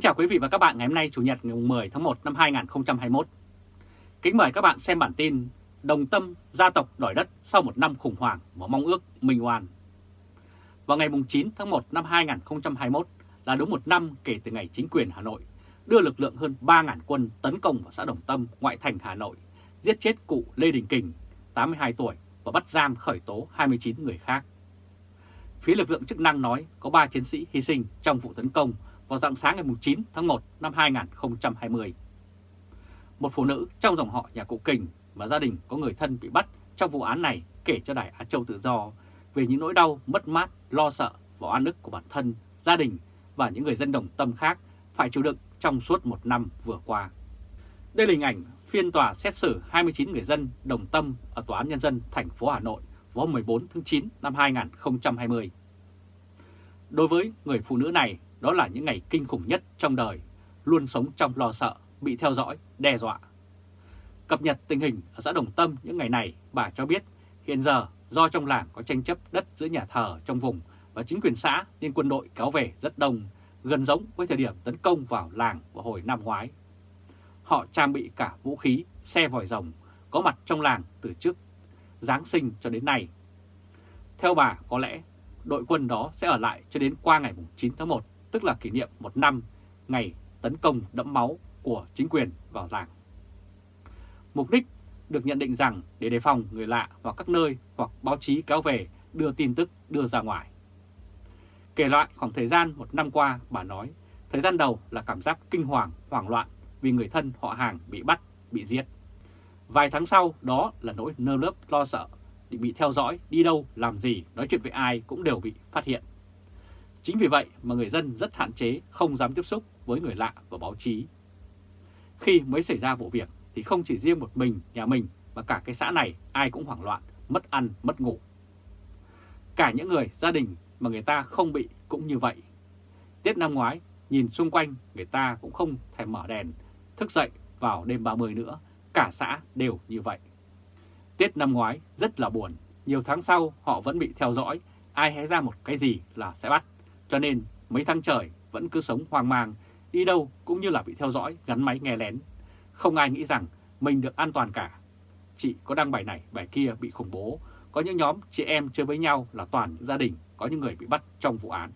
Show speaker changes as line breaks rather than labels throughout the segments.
Kính chào quý vị và các bạn ngày hôm nay Chủ nhật ngày 10 tháng 1 năm 2021. Kính mời các bạn xem bản tin Đồng tâm gia tộc đòi đất sau một năm khủng hoảng và mong ước minh oan. Vào ngày 9 tháng 1 năm 2021 là đúng một năm kể từ ngày chính quyền Hà Nội đưa lực lượng hơn 3.000 quân tấn công vào xã Đồng Tâm, ngoại thành Hà Nội, giết chết cụ Lê Đình Kình, 82 tuổi và bắt giam khởi tố 29 người khác. Phía lực lượng chức năng nói có 3 chiến sĩ hy sinh trong vụ tấn công vào dạng sáng ngày 9 tháng 1 năm 2020. Một phụ nữ trong dòng họ nhà cụ Kình và gia đình có người thân bị bắt trong vụ án này kể cho Đài Á Châu Tự Do về những nỗi đau, mất mát, lo sợ và oan ức của bản thân, gia đình và những người dân đồng tâm khác phải chịu đựng trong suốt một năm vừa qua. Đây là hình ảnh phiên tòa xét xử 29 người dân đồng tâm ở Tòa án Nhân dân thành phố Hà Nội vào 14 tháng 9 năm 2020. Đối với người phụ nữ này, đó là những ngày kinh khủng nhất trong đời, luôn sống trong lo sợ, bị theo dõi, đe dọa. Cập nhật tình hình ở xã Đồng Tâm những ngày này, bà cho biết hiện giờ do trong làng có tranh chấp đất giữa nhà thờ trong vùng và chính quyền xã nên quân đội kéo về rất đông, gần giống với thời điểm tấn công vào làng vào hồi năm ngoái. Họ trang bị cả vũ khí, xe vòi rồng, có mặt trong làng từ trước Giáng sinh cho đến nay. Theo bà, có lẽ đội quân đó sẽ ở lại cho đến qua ngày 9 tháng 1 tức là kỷ niệm một năm ngày tấn công đẫm máu của chính quyền vào làng. Mục đích được nhận định rằng để đề phòng người lạ hoặc các nơi hoặc báo chí kéo về đưa tin tức đưa ra ngoài. Kể lại khoảng thời gian một năm qua, bà nói, thời gian đầu là cảm giác kinh hoàng, hoảng loạn vì người thân họ hàng bị bắt, bị giết. Vài tháng sau đó là nỗi nơ lớp lo sợ, bị theo dõi, đi đâu, làm gì, nói chuyện với ai cũng đều bị phát hiện. Chính vì vậy mà người dân rất hạn chế không dám tiếp xúc với người lạ và báo chí. Khi mới xảy ra vụ việc thì không chỉ riêng một mình nhà mình mà cả cái xã này ai cũng hoảng loạn, mất ăn, mất ngủ. Cả những người gia đình mà người ta không bị cũng như vậy. Tết năm ngoái, nhìn xung quanh người ta cũng không thèm mở đèn, thức dậy vào đêm 30 nữa, cả xã đều như vậy. Tết năm ngoái rất là buồn, nhiều tháng sau họ vẫn bị theo dõi, ai hé ra một cái gì là sẽ bắt. Cho nên mấy tháng trời vẫn cứ sống hoang mang, đi đâu cũng như là bị theo dõi, gắn máy nghe lén. Không ai nghĩ rằng mình được an toàn cả. Chị có đăng bài này, bài kia bị khủng bố. Có những nhóm chị em chơi với nhau là toàn gia đình, có những người bị bắt trong vụ án.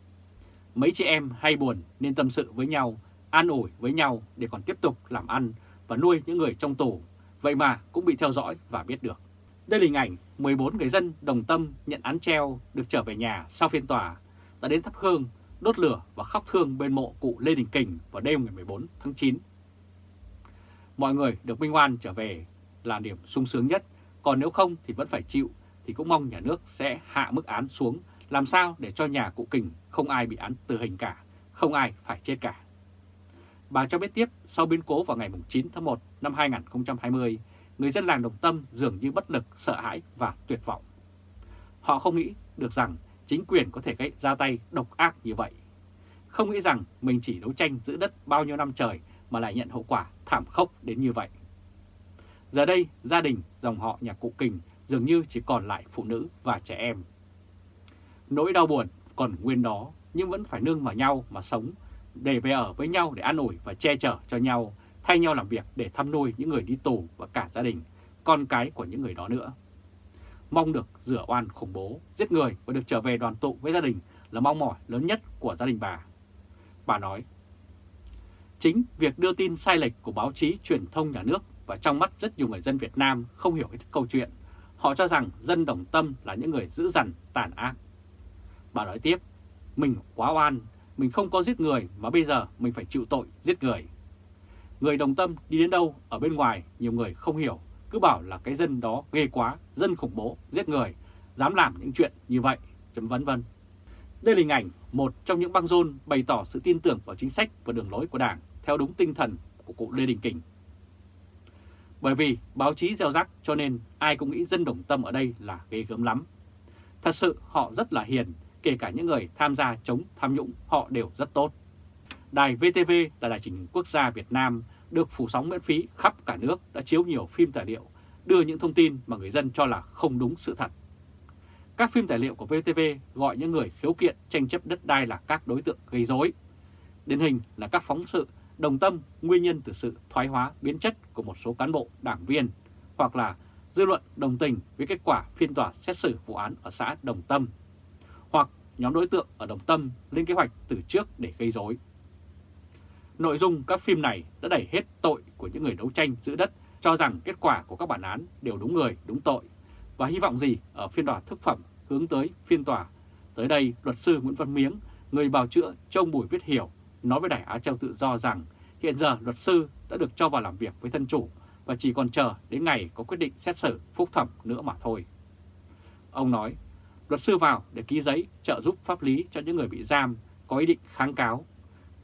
Mấy chị em hay buồn nên tâm sự với nhau, an ủi với nhau để còn tiếp tục làm ăn và nuôi những người trong tù. Vậy mà cũng bị theo dõi và biết được. Đây là hình ảnh 14 người dân đồng tâm nhận án treo được trở về nhà sau phiên tòa đã đến thắp hương, đốt lửa và khóc thương bên mộ cụ Lê Đình Kình vào đêm ngày 14 tháng 9. Mọi người được minh oan trở về là điểm sung sướng nhất, còn nếu không thì vẫn phải chịu, thì cũng mong nhà nước sẽ hạ mức án xuống, làm sao để cho nhà cụ Kình không ai bị án tử hình cả, không ai phải chết cả. Bà cho biết tiếp, sau biến cố vào ngày 9 tháng 1 năm 2020, người dân làng Đồng Tâm dường như bất lực, sợ hãi và tuyệt vọng. Họ không nghĩ được rằng chính quyền có thể gây ra tay độc ác như vậy. Không nghĩ rằng mình chỉ đấu tranh giữ đất bao nhiêu năm trời mà lại nhận hậu quả thảm khốc đến như vậy. Giờ đây, gia đình, dòng họ nhà cụ Kình dường như chỉ còn lại phụ nữ và trẻ em. Nỗi đau buồn còn nguyên đó, nhưng vẫn phải nương vào nhau mà sống, để về ở với nhau để an ủi và che chở cho nhau, thay nhau làm việc để thăm nuôi những người đi tù và cả gia đình, con cái của những người đó nữa mong được rửa oan khủng bố, giết người và được trở về đoàn tụ với gia đình là mong mỏi lớn nhất của gia đình bà. Bà nói, chính việc đưa tin sai lệch của báo chí truyền thông nhà nước và trong mắt rất nhiều người dân Việt Nam không hiểu hết câu chuyện. Họ cho rằng dân đồng tâm là những người dữ dằn, tàn ác. Bà nói tiếp, mình quá oan, mình không có giết người mà bây giờ mình phải chịu tội giết người. Người đồng tâm đi đến đâu ở bên ngoài nhiều người không hiểu cứ bảo là cái dân đó ghê quá, dân khủng bố, giết người, dám làm những chuyện như vậy, chấm vân vân. Đây là hình ảnh một trong những băng rôn bày tỏ sự tin tưởng vào chính sách và đường lối của Đảng theo đúng tinh thần của cụ Lê Đình Kình. Bởi vì báo chí gieo rắc cho nên ai cũng nghĩ dân đồng tâm ở đây là ghê gớm lắm. Thật sự họ rất là hiền, kể cả những người tham gia chống tham nhũng họ đều rất tốt. Đài VTV là đài truyền hình quốc gia Việt Nam được phủ sóng miễn phí khắp cả nước đã chiếu nhiều phim tài liệu, đưa những thông tin mà người dân cho là không đúng sự thật. Các phim tài liệu của VTV gọi những người khiếu kiện tranh chấp đất đai là các đối tượng gây rối. Điển hình là các phóng sự đồng tâm nguyên nhân từ sự thoái hóa biến chất của một số cán bộ đảng viên hoặc là dư luận đồng tình với kết quả phiên tòa xét xử vụ án ở xã Đồng Tâm hoặc nhóm đối tượng ở Đồng Tâm lên kế hoạch từ trước để gây rối. Nội dung các phim này đã đẩy hết tội của những người đấu tranh giữ đất cho rằng kết quả của các bản án đều đúng người, đúng tội và hy vọng gì ở phiên tòa thức phẩm hướng tới phiên tòa. Tới đây, luật sư Nguyễn Văn Miếng, người bào chữa cho ông Bùi Viết Hiểu, nói với Đài Á Châu Tự Do rằng hiện giờ luật sư đã được cho vào làm việc với thân chủ và chỉ còn chờ đến ngày có quyết định xét xử phúc thẩm nữa mà thôi. Ông nói, luật sư vào để ký giấy trợ giúp pháp lý cho những người bị giam có ý định kháng cáo.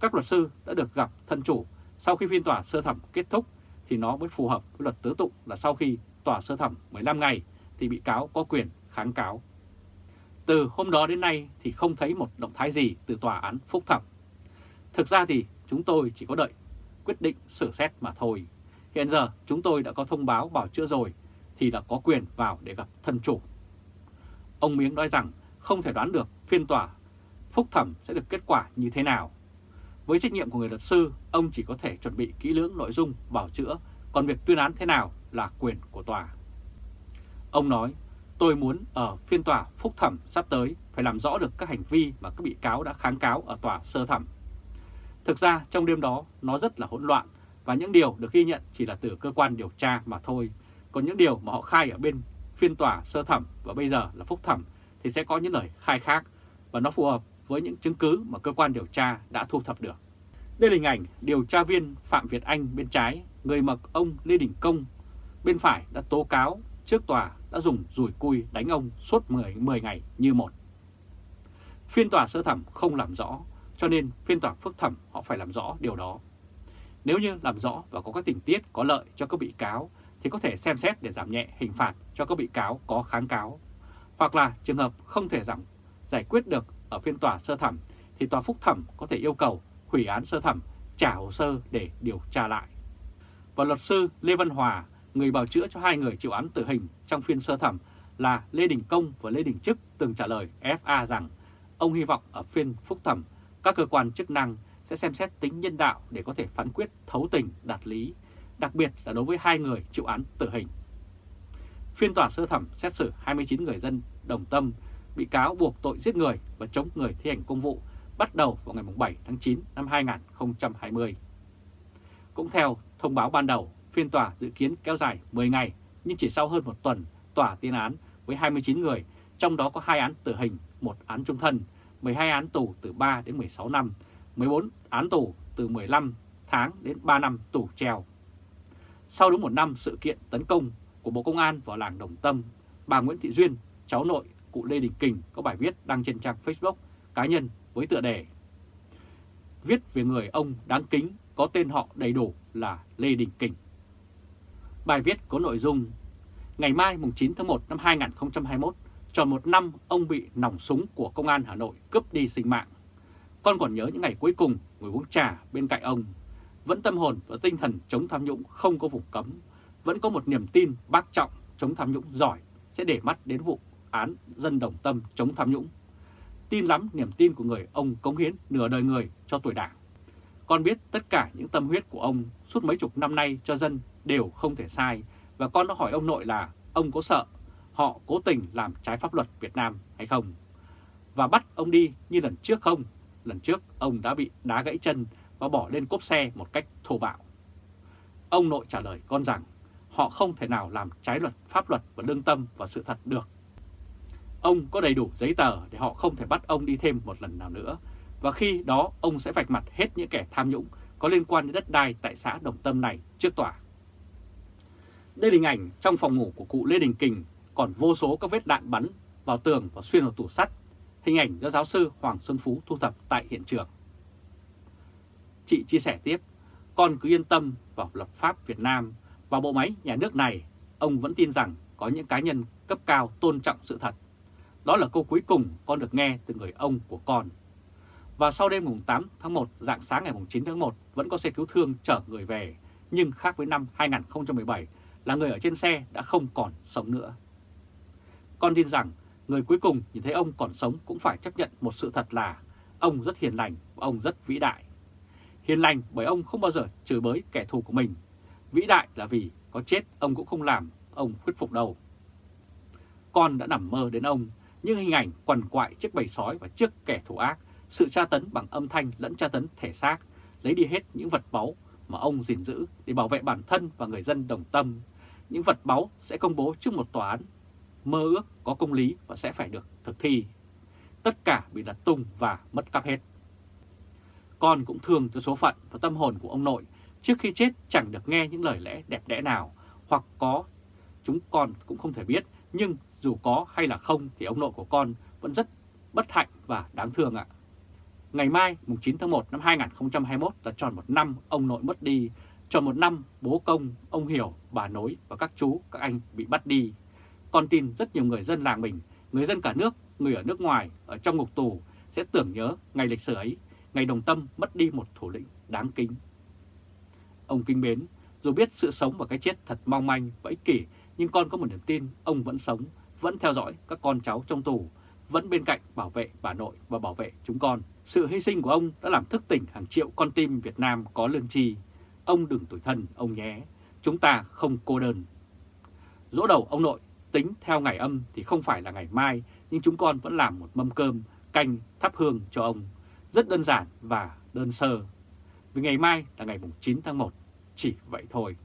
Các luật sư đã được gặp thân chủ sau khi phiên tòa sơ thẩm kết thúc thì nó mới phù hợp với luật tố tụng là sau khi tòa sơ thẩm 15 ngày thì bị cáo có quyền kháng cáo. Từ hôm đó đến nay thì không thấy một động thái gì từ tòa án phúc thẩm. Thực ra thì chúng tôi chỉ có đợi quyết định xử xét mà thôi. Hiện giờ chúng tôi đã có thông báo bảo chữa rồi thì đã có quyền vào để gặp thân chủ. Ông Miếng nói rằng không thể đoán được phiên tòa phúc thẩm sẽ được kết quả như thế nào. Với trách nhiệm của người luật sư, ông chỉ có thể chuẩn bị kỹ lưỡng nội dung bảo chữa, còn việc tuyên án thế nào là quyền của tòa. Ông nói, tôi muốn ở phiên tòa phúc thẩm sắp tới phải làm rõ được các hành vi mà các bị cáo đã kháng cáo ở tòa sơ thẩm. Thực ra trong đêm đó nó rất là hỗn loạn và những điều được ghi nhận chỉ là từ cơ quan điều tra mà thôi. Còn những điều mà họ khai ở bên phiên tòa sơ thẩm và bây giờ là phúc thẩm thì sẽ có những lời khai khác và nó phù hợp với những chứng cứ mà cơ quan điều tra đã thu thập được. Đây là hình ảnh điều tra viên Phạm Việt Anh bên trái, người mặc ông Lê Đình Công bên phải đã tố cáo trước tòa đã dùng rùi cui đánh ông suốt 10, 10 ngày như một. Phiên tòa sơ thẩm không làm rõ, cho nên phiên tòa phúc thẩm họ phải làm rõ điều đó. Nếu như làm rõ và có các tình tiết có lợi cho các bị cáo thì có thể xem xét để giảm nhẹ hình phạt cho các bị cáo có kháng cáo. Hoặc là trường hợp không thể giảm giải quyết được ở phiên tòa sơ thẩm thì tòa phúc thẩm có thể yêu cầu hủy án sơ thẩm trả hồ sơ để điều tra lại. Và luật sư Lê Văn Hòa, người bào chữa cho hai người chịu án tử hình trong phiên sơ thẩm là Lê Đình Công và Lê Đình Trức từng trả lời FA rằng ông hy vọng ở phiên phúc thẩm các cơ quan chức năng sẽ xem xét tính nhân đạo để có thể phán quyết thấu tình đạt lý, đặc biệt là đối với hai người chịu án tử hình. Phiên tòa sơ thẩm xét xử 29 người dân đồng tâm bị cáo buộc tội giết người và chống người thi hành công vụ bắt đầu vào ngày 7 tháng 9 năm 2020. Cũng theo thông báo ban đầu, phiên tòa dự kiến kéo dài 10 ngày, nhưng chỉ sau hơn một tuần, tòa tuyên án với 29 người, trong đó có 2 án tử hình, 1 án trung thân, 12 án tù từ 3 đến 16 năm, 14 án tù từ 15 tháng đến 3 năm tù treo. Sau đúng một năm sự kiện tấn công của Bộ Công an vào làng Đồng Tâm, bà Nguyễn Thị Duyên, cháu nội cụ Lê Đình Kình có bài viết đăng trên trang Facebook cá nhân với tựa đề Viết về người ông đáng kính có tên họ đầy đủ là Lê Đình Kình. Bài viết có nội dung Ngày mai mùng 9 tháng 1 năm 2021, tròn một năm ông bị nòng súng của Công an Hà Nội cướp đi sinh mạng. Con còn nhớ những ngày cuối cùng ngồi uống trà bên cạnh ông. Vẫn tâm hồn và tinh thần chống tham nhũng không có vùng cấm. Vẫn có một niềm tin bác trọng chống tham nhũng giỏi sẽ để mắt đến vụ án dân đồng tâm chống tham nhũng. Tin lắm niềm tin của người ông cống hiến nửa đời người cho tuổi đảng. Con biết tất cả những tâm huyết của ông suốt mấy chục năm nay cho dân đều không thể sai và con đã hỏi ông nội là ông có sợ họ cố tình làm trái pháp luật Việt Nam hay không? Và bắt ông đi như lần trước không? Lần trước ông đã bị đá gãy chân và bỏ lên cốp xe một cách thô bạo. Ông nội trả lời con rằng họ không thể nào làm trái luật, pháp luật và lương tâm và sự thật được. Ông có đầy đủ giấy tờ để họ không thể bắt ông đi thêm một lần nào nữa. Và khi đó ông sẽ vạch mặt hết những kẻ tham nhũng có liên quan đến đất đai tại xã Đồng Tâm này trước tòa. Đây là hình ảnh trong phòng ngủ của cụ Lê Đình Kình còn vô số các vết đạn bắn vào tường và xuyên vào tủ sắt. Hình ảnh do giáo sư Hoàng Xuân Phú thu thập tại hiện trường. Chị chia sẻ tiếp, con cứ yên tâm vào lập pháp Việt Nam và bộ máy nhà nước này, ông vẫn tin rằng có những cá nhân cấp cao tôn trọng sự thật. Đó là câu cuối cùng con được nghe từ người ông của con. Và sau đêm mùng 8 tháng 1, dạng sáng ngày mùng 9 tháng 1 vẫn có xe cứu thương chở người về, nhưng khác với năm 2017 là người ở trên xe đã không còn sống nữa. Con tin rằng người cuối cùng nhìn thấy ông còn sống cũng phải chấp nhận một sự thật là ông rất hiền lành và ông rất vĩ đại. Hiền lành bởi ông không bao giờ chửi bới kẻ thù của mình. Vĩ đại là vì có chết ông cũng không làm ông khuất phục đâu. Con đã nằm mơ đến ông, những hình ảnh quằn quại trước bầy sói và trước kẻ thù ác, sự tra tấn bằng âm thanh lẫn tra tấn thể xác, lấy đi hết những vật báu mà ông gìn giữ để bảo vệ bản thân và người dân đồng tâm. Những vật báu sẽ công bố trước một tòa án, mơ ước có công lý và sẽ phải được thực thi. Tất cả bị lật tung và mất cắp hết. Con cũng thương cho số phận và tâm hồn của ông nội trước khi chết chẳng được nghe những lời lẽ đẹp đẽ nào, hoặc có chúng con cũng không thể biết, nhưng dù có hay là không thì ông nội của con vẫn rất bất hạnh và đáng thương ạ. Ngày mai, mùng 9 tháng 1 năm 2021 là tròn một năm ông nội mất đi, tròn một năm bố công, ông Hiểu, bà Nối và các chú, các anh bị bắt đi. Con tin rất nhiều người dân làng mình, người dân cả nước, người ở nước ngoài, ở trong ngục tù sẽ tưởng nhớ ngày lịch sử ấy, ngày đồng tâm mất đi một thủ lĩnh đáng kính. Ông kinh mến, dù biết sự sống và cái chết thật mong manh và ích kỷ, nhưng con có một niềm tin ông vẫn sống, vẫn theo dõi các con cháu trong tù, vẫn bên cạnh bảo vệ bà nội và bảo vệ chúng con. Sự hy sinh của ông đã làm thức tỉnh hàng triệu con tim Việt Nam có lương tri. Ông đừng tủi thân, ông nhé. Chúng ta không cô đơn. Dỗ đầu ông nội tính theo ngày âm thì không phải là ngày mai, nhưng chúng con vẫn làm một mâm cơm, canh, thắp hương cho ông. Rất đơn giản và đơn sơ. Vì ngày mai là ngày 9 tháng 1, chỉ vậy thôi.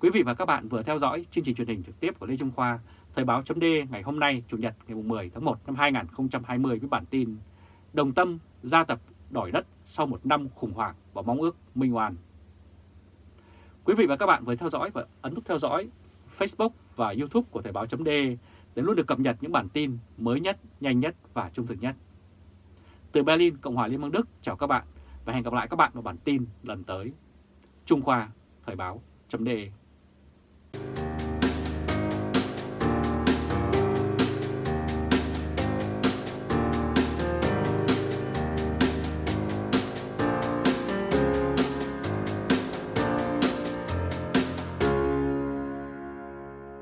Quý vị và các bạn vừa theo dõi chương trình truyền hình trực tiếp của Lê Trung Khoa, Thời báo chấm ngày hôm nay Chủ nhật ngày 10 tháng 1 năm 2020 với bản tin Đồng Tâm gia tập đòi đất sau một năm khủng hoảng và mong ước minh oan. Quý vị và các bạn vừa theo dõi và ấn nút theo dõi Facebook và YouTube của Thời báo chấm để luôn được cập nhật những bản tin mới nhất, nhanh nhất và trung thực nhất. Từ Berlin, Cộng hòa Liên bang Đức, chào các bạn và hẹn gặp lại các bạn vào bản tin lần tới. Trung Khoa, Thời báo chấm